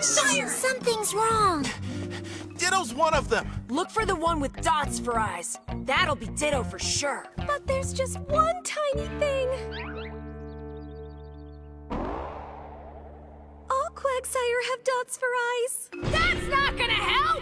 Sire, Something's wrong. Ditto's one of them. Look for the one with dots for eyes. That'll be Ditto for sure. But there's just one tiny thing. All Quagsire have dots for eyes.